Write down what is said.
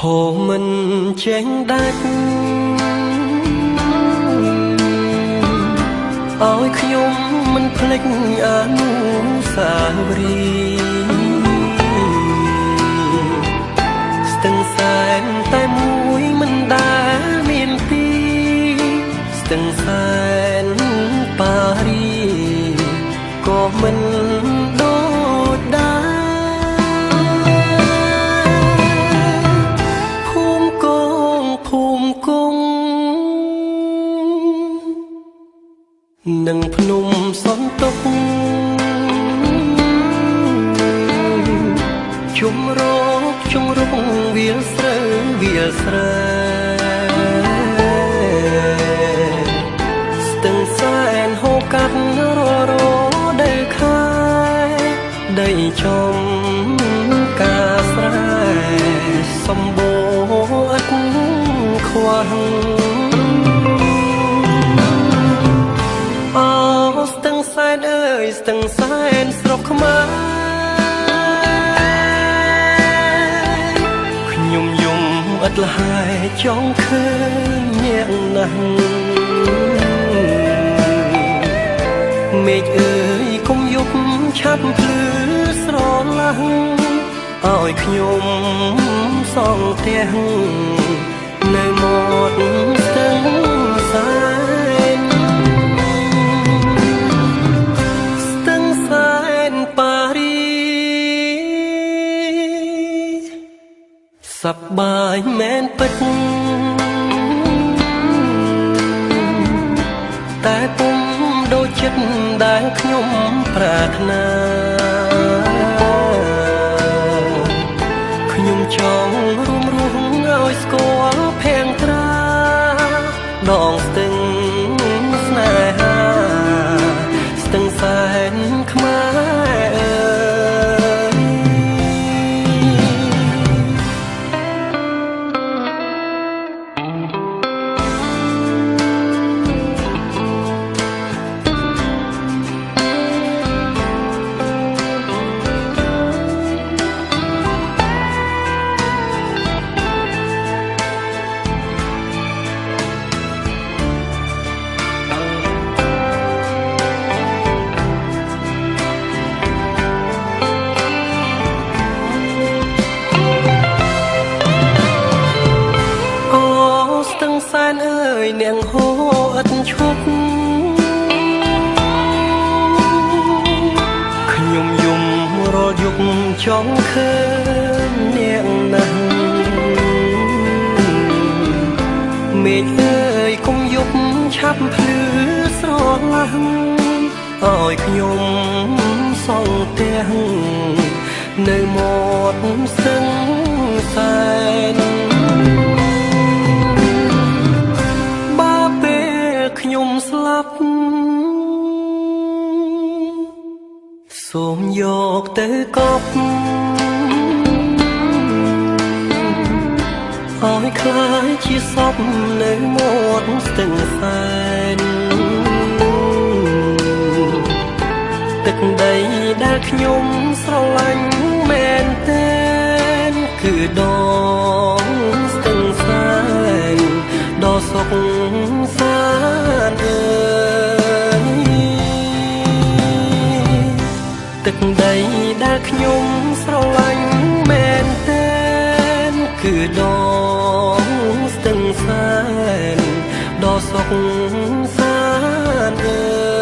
ហូមិនចេញដាច់ឲ្យខ្ញុំមិនភ្លេចអនុស្សាវរីយ៍ស្ទឹងសែនតែមួយមិនដែលមានពីរស្ទឹងសែនប៉ារីក៏មិន និងភ្នំសន្ទុកជុំរកជុំរុកវាលស្រូវវាលស្រែស្ទឹងសែនហូរកាត់ររដីខែដីចំ យស្ទឹងសែនស្រុកខ្មែរខ្ញុំយំឥតលហើយចង់ឃើញអ្នកណាស់មេឃអើយគុំយប់ឆាប់ភ្លឺស្រឡះឲ្យខ្ញុំសងផ្ទះនៅមាត់ស្ទឹង សប្បាយមែនពិតតែពុំដូចចិត្តដែលខ្ញុំប្រាថ្នាខ្ញុំចង់រួមរស់ឲ្យស្គាល់ នាងហូរឥតឈប់ខ្ញុំយំរាល់យប់ចង់ឃើញនាងណាស់មេឃអើយគុំយប់ឆាប់ភ្លឺស្រឡះឲ្យខ្ញុំសងផ្ទះនៅមាត់ស្ទឹងសែន ខ្ញុំស្លាប់សូមយកទៅកប់អោយខ្លាយជាសពនៅមាត់ស្ទឹងសែនទឹកដីដែលខ្ញុំស្រឡាញ់មែនតើគឺដងស្ដីដែលខ្ញុំស្រឡាញ់មែនតើគឺដងស្ទឹងសែនដ៏សុខសាន្តអើយ